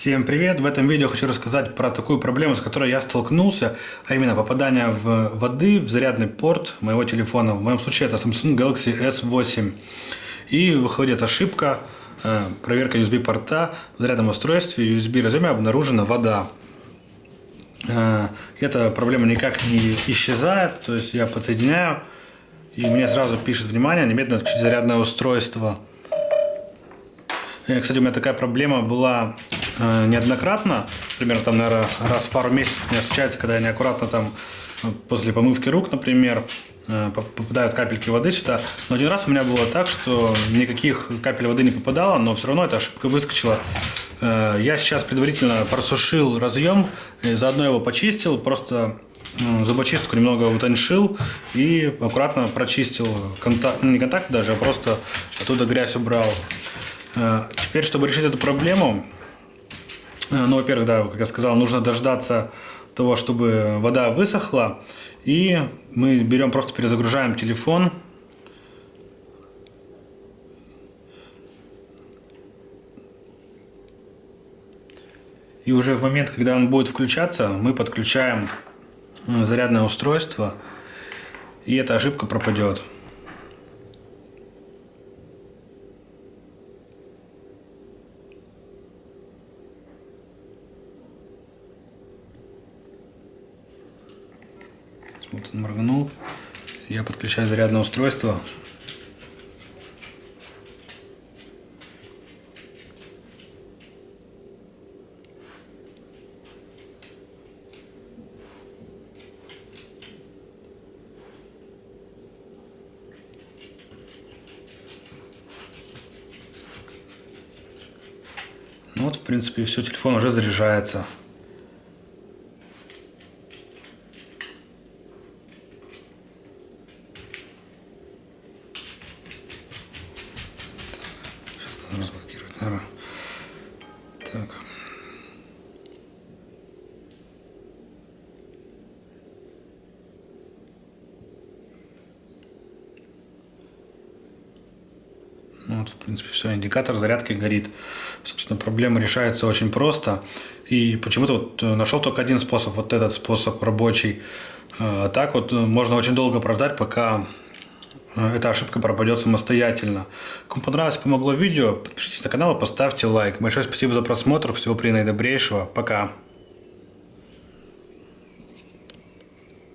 Всем привет! В этом видео хочу рассказать про такую проблему, с которой я столкнулся, а именно попадание в воды в зарядный порт моего телефона. В моем случае это Samsung Galaxy S8. И выходит ошибка, э, проверка USB порта в зарядном устройстве, USB разъеме обнаружена вода. Э, эта проблема никак не исчезает, то есть я подсоединяю, и мне сразу пишет внимание, немедленно отключить зарядное устройство. Э, кстати, у меня такая проблема была неоднократно. Примерно там, наверное, раз в пару месяцев мне случается, когда я неаккуратно там э, после помывки рук, например, э, попадают капельки воды сюда. Но один раз у меня было так, что никаких капель воды не попадало, но все равно эта ошибка выскочила. Э, я сейчас предварительно просушил разъем, заодно его почистил, просто зубочистку немного утоньшил и аккуратно прочистил контакт, ну не контакт даже, а просто оттуда грязь убрал. Э, теперь, чтобы решить эту проблему, э, ну, во-первых, да, как я сказал, нужно дождаться того, чтобы вода высохла. И мы берем, просто перезагружаем телефон. И уже в момент, когда он будет включаться, мы подключаем э, зарядное устройство. И эта ошибка пропадет. Вот он моргнул. Я подключаю зарядное устройство. Ну вот, в принципе, все, телефон уже заряжается. Разблокировать, наверное. Так. Ну вот, в принципе, все, индикатор зарядки горит. Собственно, проблема решается очень просто. И почему-то вот э, нашел только один способ, вот этот способ рабочий. А так вот э, можно очень долго прождать, пока эта ошибка пропадет самостоятельно. Кому понравилось, помогло видео, подпишитесь на канал и поставьте лайк. Большое спасибо за просмотр. Всего наидобрейшего. Пока.